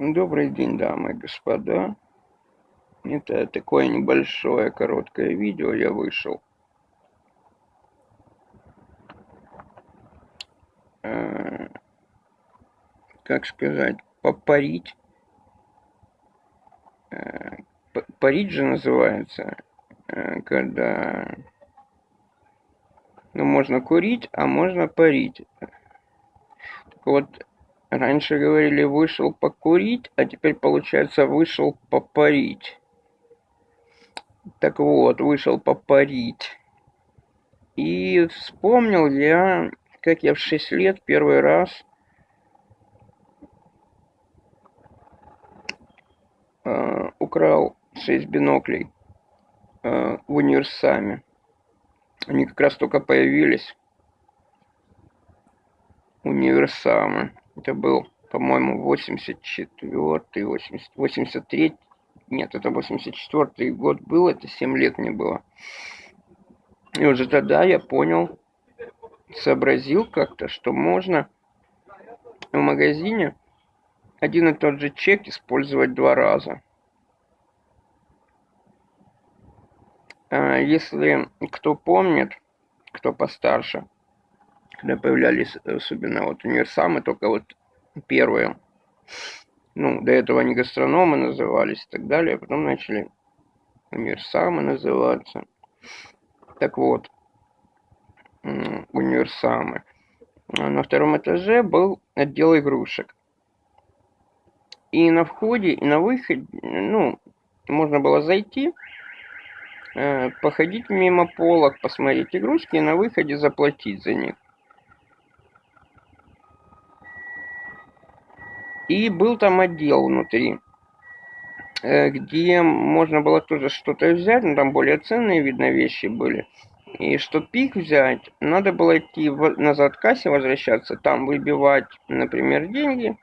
Добрый день, дамы и господа. Это такое небольшое короткое видео я вышел. Э, как сказать, попарить. Э, парить же называется, э, когда ну, можно курить, а можно парить. Так вот, Раньше говорили вышел покурить, а теперь получается вышел попарить. Так вот, вышел попарить. И вспомнил я, как я в 6 лет первый раз э, украл 6 биноклей э, в универсаме. Они как раз только появились. Универсамы. Это был, по-моему, 84-й, 80, 83 нет, это 84 год был, это 7 лет мне было. И уже тогда я понял, сообразил как-то, что можно в магазине один и тот же чек использовать два раза. А если кто помнит, кто постарше, когда появлялись особенно вот универсамы, только вот первые. Ну, до этого они гастрономы назывались и так далее, а потом начали универсамы называться. Так вот, универсамы. На втором этаже был отдел игрушек. И на входе, и на выходе, ну, можно было зайти, э, походить мимо полок, посмотреть игрушки и на выходе заплатить за них. И был там отдел внутри, э, где можно было тоже что-то взять, но там более ценные, видно, вещи были. И чтобы их взять, надо было идти назад к кассе, возвращаться, там выбивать, например, деньги.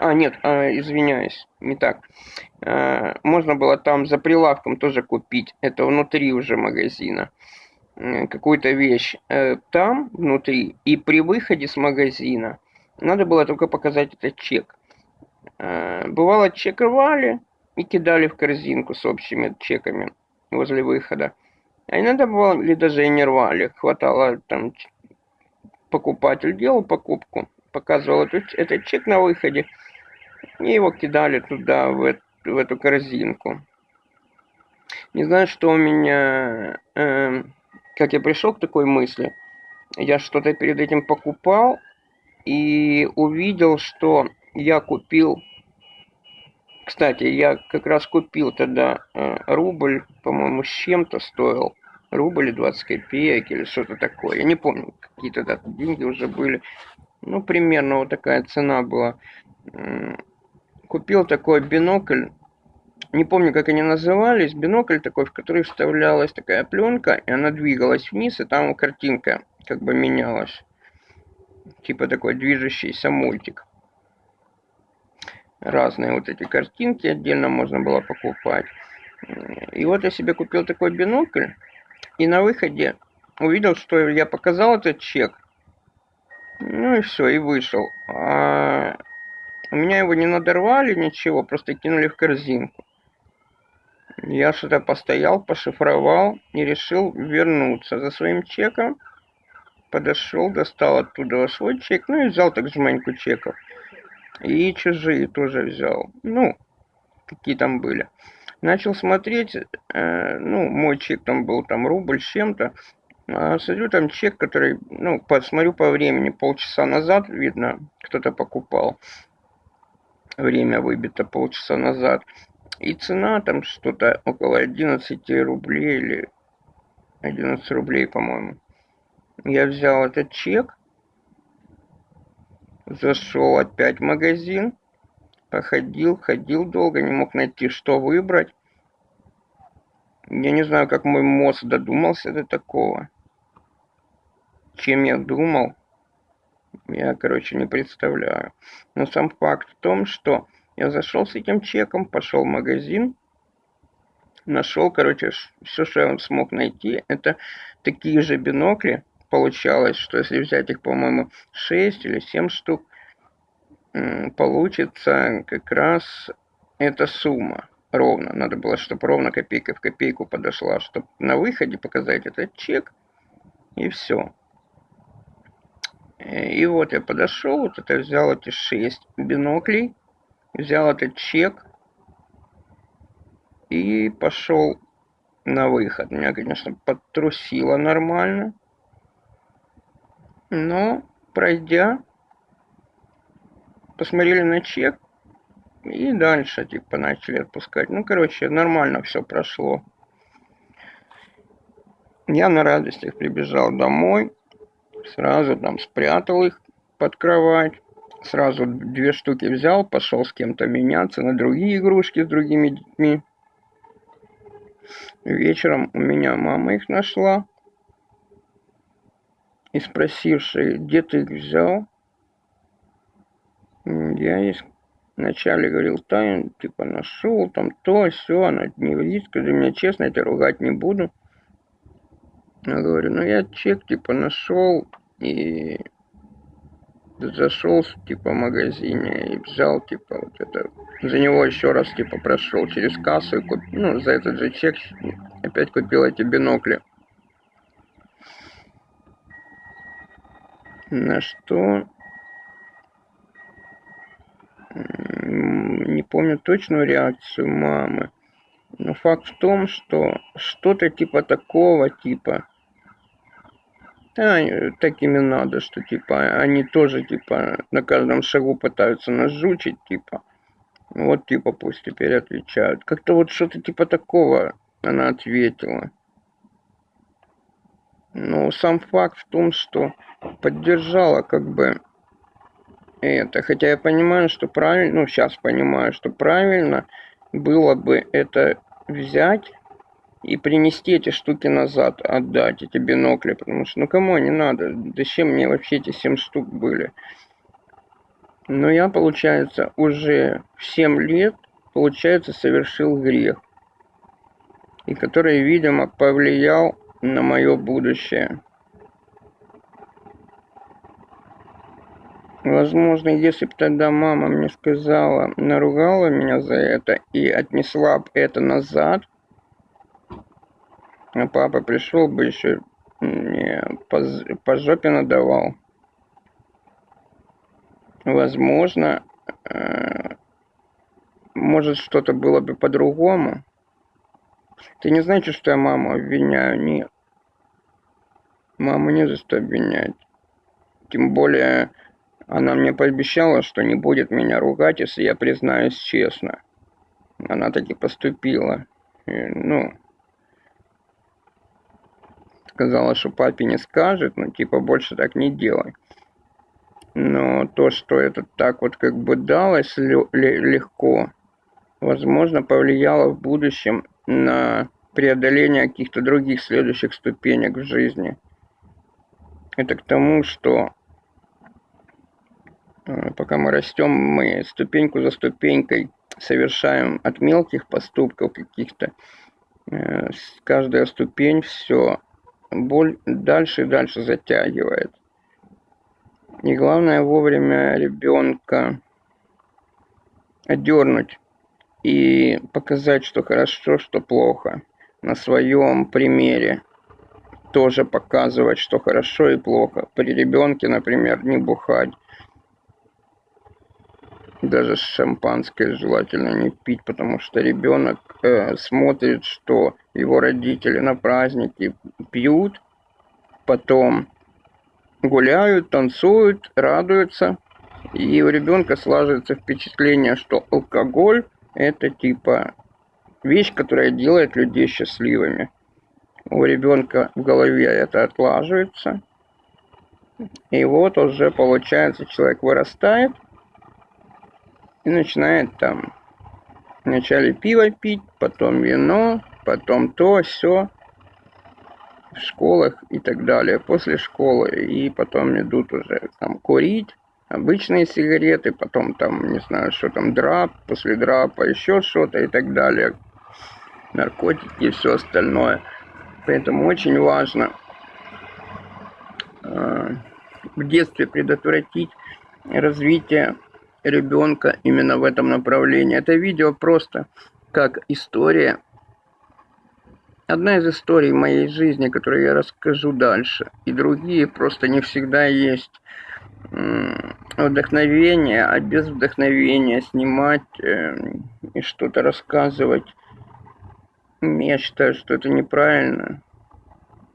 А, нет, а, извиняюсь, не так. А, можно было там за прилавком тоже купить, это внутри уже магазина, какую-то вещь э, там, внутри, и при выходе с магазина – надо было только показать этот чек. Э, бывало, чек рвали и кидали в корзинку с общими чеками возле выхода. А иногда бывало, или даже и не рвали. Хватало там покупатель делал покупку, показывал этот, этот чек на выходе, и его кидали туда, в, эту, в эту корзинку. Не знаю, что у меня... Э, как я пришел к такой мысли. Я что-то перед этим покупал, и увидел, что я купил... Кстати, я как раз купил тогда э, рубль, по-моему, с чем-то стоил. Рубль и 20 копеек или что-то такое. Я не помню, какие тогда деньги уже были. Ну, примерно вот такая цена была. Купил такой бинокль. Не помню, как они назывались. Бинокль такой, в который вставлялась такая пленка, и она двигалась вниз, и там картинка как бы менялась типа такой движущийся мультик. Разные вот эти картинки отдельно можно было покупать. И вот я себе купил такой бинокль. И на выходе увидел, что я показал этот чек. Ну и все, и вышел. А у меня его не надорвали, ничего, просто кинули в корзинку. Я что-то постоял, пошифровал и решил вернуться за своим чеком подошел, достал оттуда свой чек, ну и взял так жменьку чеков. И чужие тоже взял. Ну, какие там были. Начал смотреть, э, ну, мой чек там был там рубль с чем-то. А смотрю, там чек, который, ну, посмотрю по времени, полчаса назад, видно, кто-то покупал. Время выбито полчаса назад. И цена там что-то около 11 рублей или 11 рублей, по-моему. Я взял этот чек, зашел опять в магазин, походил, ходил долго, не мог найти, что выбрать. Я не знаю, как мой мозг додумался до такого. Чем я думал, я, короче, не представляю. Но сам факт в том, что я зашел с этим чеком, пошел в магазин, нашел, короче, все, что я смог найти, это такие же бинокли, получалось, что если взять их, по-моему, 6 или 7 штук, получится как раз эта сумма ровно. Надо было, чтобы ровно копейка в копейку подошла, чтобы на выходе показать этот чек. И все. И вот я подошел, вот это взял эти шесть биноклей, взял этот чек и пошел на выход. Меня, конечно, подтрусило нормально. Но, пройдя, посмотрели на чек и дальше, типа, начали отпускать. Ну, короче, нормально все прошло. Я на радостях прибежал домой, сразу там спрятал их под кровать, сразу две штуки взял, пошел с кем-то меняться на другие игрушки с другими детьми. Вечером у меня мама их нашла. И спросивший, где ты их взял, я вначале говорил, Тайн, типа, нашел там то, все, она не врит, скажи мне честно, я тебя ругать не буду. Я говорю, ну я чек, типа, нашел и зашел, типа, в магазине и взял, типа, вот это, за него еще раз, типа, прошел через кассу и купил, ну, за этот же чек опять купил эти бинокли. На что не помню точную реакцию мамы. Но факт в том, что что-то типа такого, типа, да, такими надо, что типа они тоже типа на каждом шагу пытаются нас жучить, типа. Вот типа пусть теперь отвечают. Как-то вот что-то типа такого она ответила. Но сам факт в том, что поддержала как бы это. Хотя я понимаю, что правильно, ну сейчас понимаю, что правильно было бы это взять и принести эти штуки назад, отдать эти бинокли, потому что, ну кому они надо, зачем мне вообще эти 7 штук были. Но я, получается, уже в 7 лет, получается, совершил грех, и который, видимо, повлиял на мое будущее. Возможно, если бы тогда мама мне сказала, наругала меня за это и отнесла бы это назад, а папа пришел бы еще мне по, по жопе надавал. Возможно, э, может что-то было бы по-другому. Ты не знаешь, что я маму обвиняю? Нет. Маму не за что обвинять. Тем более, она мне пообещала, что не будет меня ругать, если я признаюсь честно. Она таки поступила. И, ну, сказала, что папе не скажет, ну, типа, больше так не делай. Но то, что это так вот как бы далось легко, возможно, повлияло в будущем на преодоление каких-то других следующих ступенек в жизни. Это к тому, что э, пока мы растем, мы ступеньку за ступенькой совершаем от мелких поступков каких-то. Э, каждая ступень все боль дальше и дальше затягивает. И главное вовремя ребенка отдернуть и показать, что хорошо, что плохо. На своем примере тоже показывать, что хорошо и плохо. При ребенке, например, не бухать. Даже шампанское желательно не пить, потому что ребенок э, смотрит, что его родители на праздники пьют, потом гуляют, танцуют, радуются. И у ребенка слаживается впечатление, что алкоголь это типа вещь, которая делает людей счастливыми. У ребенка в голове это отлаживается. И вот уже получается, человек вырастает – и начинает там вначале пиво пить, потом вино, потом то, все в школах и так далее, после школы, и потом идут уже там курить, обычные сигареты, потом там, не знаю, что там, драп, после драпа еще что-то и так далее, наркотики и все остальное. Поэтому очень важно э, в детстве предотвратить развитие ребенка именно в этом направлении. Это видео просто как история. Одна из историй моей жизни, которую я расскажу дальше. И другие просто не всегда есть вдохновение, а без вдохновения снимать э, и что-то рассказывать. Я считаю, что это неправильно,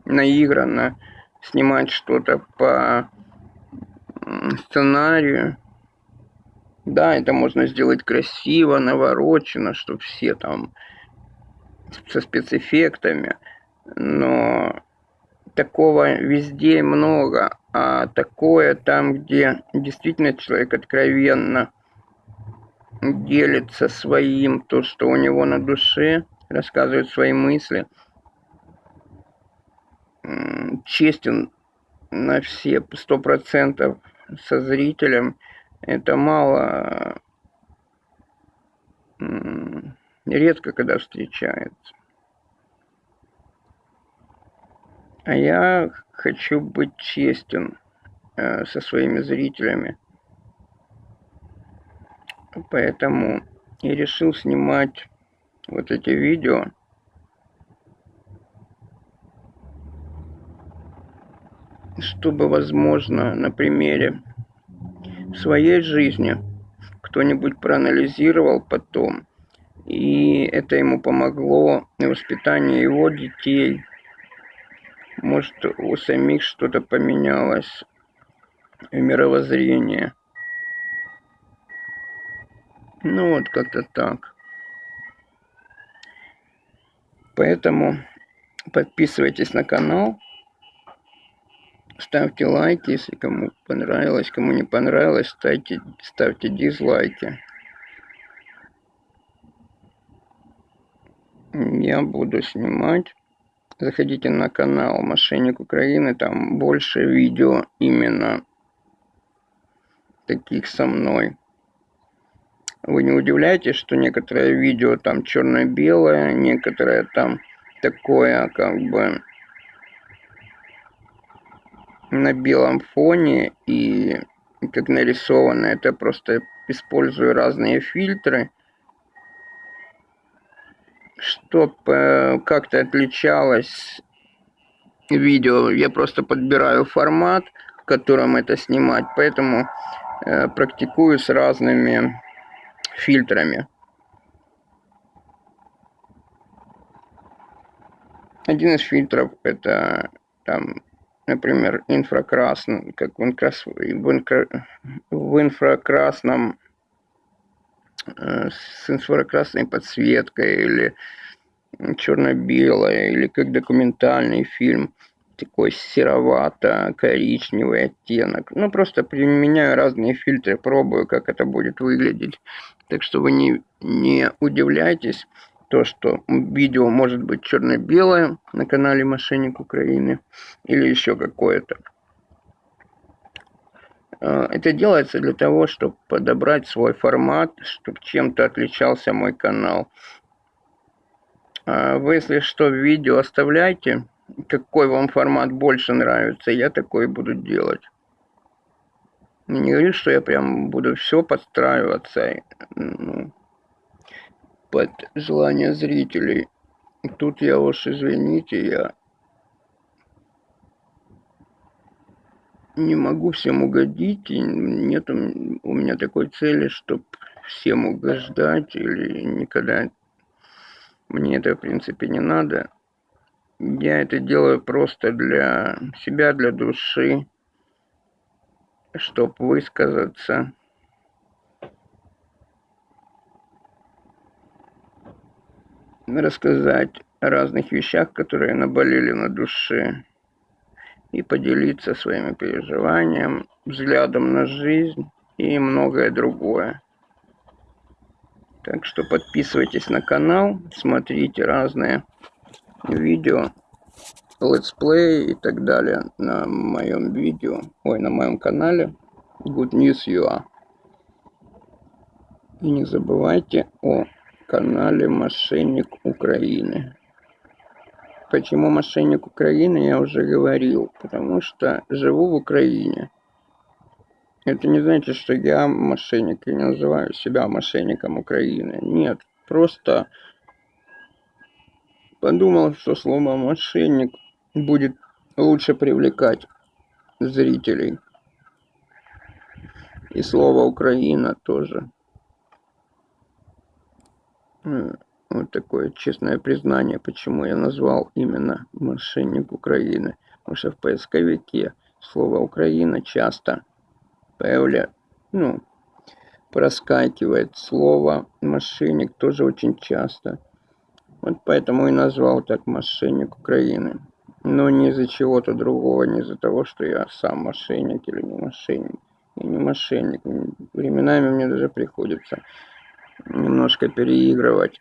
наигранно снимать что-то по сценарию. Да, это можно сделать красиво, наворочено, чтобы все там со спецэффектами, но такого везде много, а такое там, где действительно человек откровенно делится своим, то, что у него на душе, рассказывает свои мысли, честен на все сто процентов со зрителем, это мало редко когда встречается. А я хочу быть честен э, со своими зрителями. Поэтому и решил снимать вот эти видео. Чтобы, возможно, на примере своей жизни кто-нибудь проанализировал потом, и это ему помогло в воспитании его детей, может, у самих что-то поменялось в мировоззрении. Ну вот как-то так. Поэтому подписывайтесь на канал, ставьте лайки, если кому понравилось, кому не понравилось, ставьте, ставьте дизлайки. Я буду снимать заходите на канал Мошенник Украины, там больше видео именно таких со мной. Вы не удивляйтесь, что некоторые видео там черно-белое, некоторые там такое как бы на белом фоне и как нарисовано. Это просто использую разные фильтры чтобы э, как-то отличалось видео. Я просто подбираю формат, в котором это снимать, поэтому э, практикую с разными фильтрами. Один из фильтров это там, например, инфракрасный, как в, инкрас, в, инфракрасном с инфракрасной подсветкой или черно-белое, или как документальный фильм, такой серовато-коричневый оттенок. Ну, просто применяю разные фильтры, пробую, как это будет выглядеть. Так что вы не, не удивляйтесь, то, что видео может быть черно-белое на канале Мошенник Украины или еще какое-то. Э, это делается для того, чтобы подобрать свой формат, чтобы чем-то отличался мой канал. А вы, если что, видео оставляйте, какой вам формат больше нравится, я такой буду делать. Не говорю, что я прям буду все подстраиваться ну, под желание зрителей. Тут я уж, извините, я не могу всем угодить, и нет у меня такой цели, чтобы всем угождать, или никогда мне это, в принципе, не надо. Я это делаю просто для себя, для души, чтобы высказаться. Рассказать о разных вещах, которые наболели на душе и поделиться своими переживаниями, взглядом на жизнь и многое другое. Так что подписывайтесь на канал, смотрите разные видео, летсплей и так далее на моем видео, ой, на моем канале Good News UA. И не забывайте о канале Мошенник Украины. Почему мошенник Украины, я уже говорил. Потому что живу в Украине. Это не значит, что я мошенник и не называю себя мошенником Украины. Нет, просто подумал, что слово мошенник будет лучше привлекать зрителей. И слово Украина тоже. Вот такое честное признание, почему я назвал именно мошенник Украины. Потому что в поисковике слово Украина часто появля... ну, проскакивает. Слово мошенник тоже очень часто. Вот поэтому и назвал так мошенник Украины. Но не из-за чего-то другого, не из-за того, что я сам мошенник или не мошенник. Я не мошенник. Временами мне даже приходится немножко переигрывать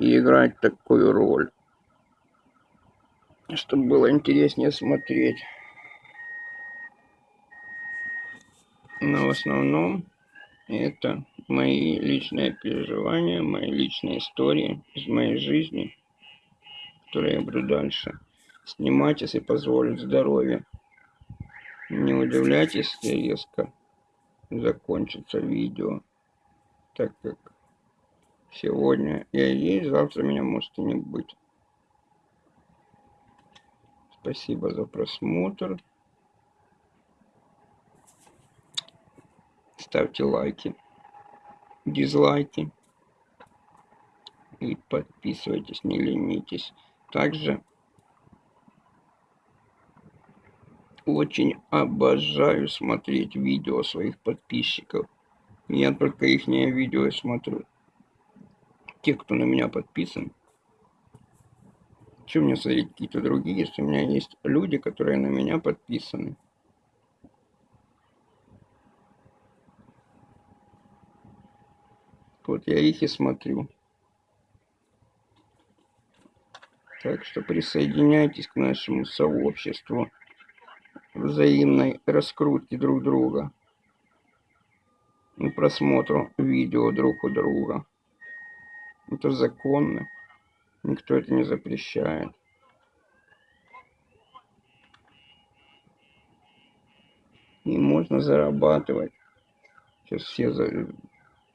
и играть такую роль, чтобы было интереснее смотреть. Но в основном это мои личные переживания, мои личные истории из моей жизни, которые я буду дальше снимать, если позволит здоровье. Не удивляйтесь, если резко закончится видео, так как Сегодня я есть, завтра меня может и не быть. Спасибо за просмотр. Ставьте лайки, дизлайки. И подписывайтесь, не ленитесь. Также очень обожаю смотреть видео своих подписчиков. Я только их видео смотрю те, кто на меня подписан. Чем мне смотреть какие-то другие, если у меня есть люди, которые на меня подписаны. Вот я их и смотрю. Так что присоединяйтесь к нашему сообществу взаимной раскрутки друг друга и просмотру видео друг у друга. Это законно. Никто это не запрещает. И можно зарабатывать. Сейчас все, за...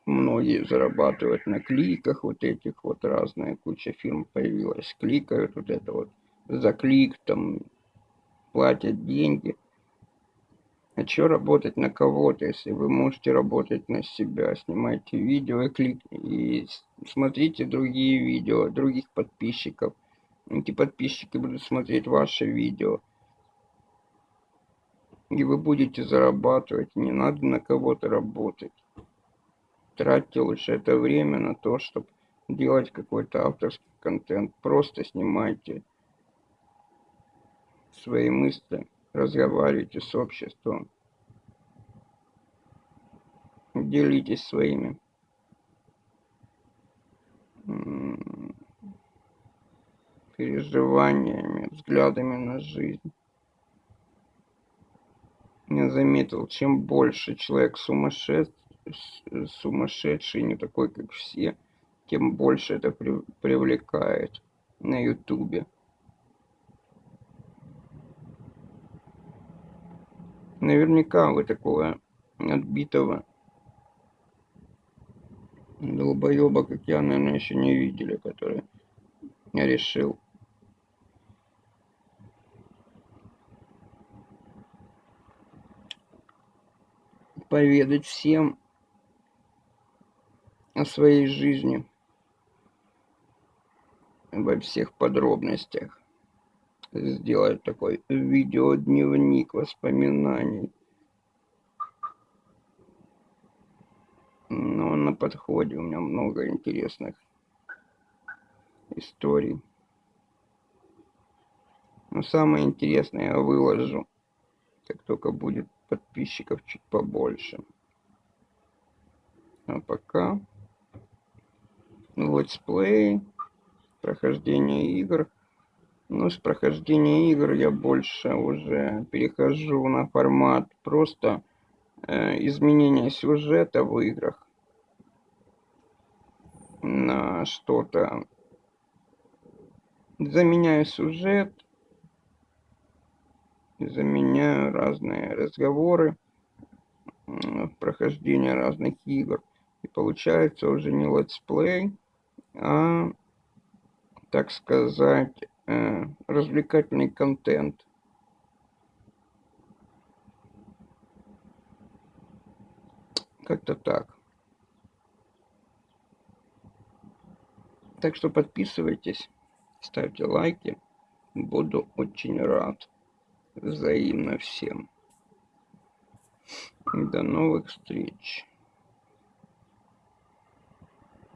многие зарабатывают на кликах вот этих вот разные, куча фирм появилась, кликают вот это вот за клик, там платят деньги. А что работать на кого-то, если вы можете работать на себя? Снимайте видео и, клик... и смотрите другие видео других подписчиков. Эти подписчики будут смотреть ваши видео. И вы будете зарабатывать. Не надо на кого-то работать. Тратьте лучше это время на то, чтобы делать какой-то авторский контент. Просто снимайте свои мысли разговаривайте с обществом, делитесь своими переживаниями, взглядами на жизнь. Я заметил, чем больше человек сумасшедший, сумасшедший, не такой, как все, тем больше это привлекает на ютубе. Наверняка вы такого отбитого долбоеба, как я, наверное, еще не видели, который решил. Поведать всем о своей жизни. Во всех подробностях сделать такой видеодневник воспоминаний. Но ну, на подходе у меня много интересных историй. Но самое интересное я выложу, как только будет подписчиков чуть побольше. А пока летсплей, прохождение игр – ну, с прохождения игр я больше уже перехожу на формат просто э, изменения сюжета в играх на что-то. Заменяю сюжет, заменяю разные разговоры в прохождение разных игр. И получается уже не летсплей, а, так сказать, развлекательный контент. Как-то так. Так что подписывайтесь, ставьте лайки. Буду очень рад. Взаимно всем. До новых встреч.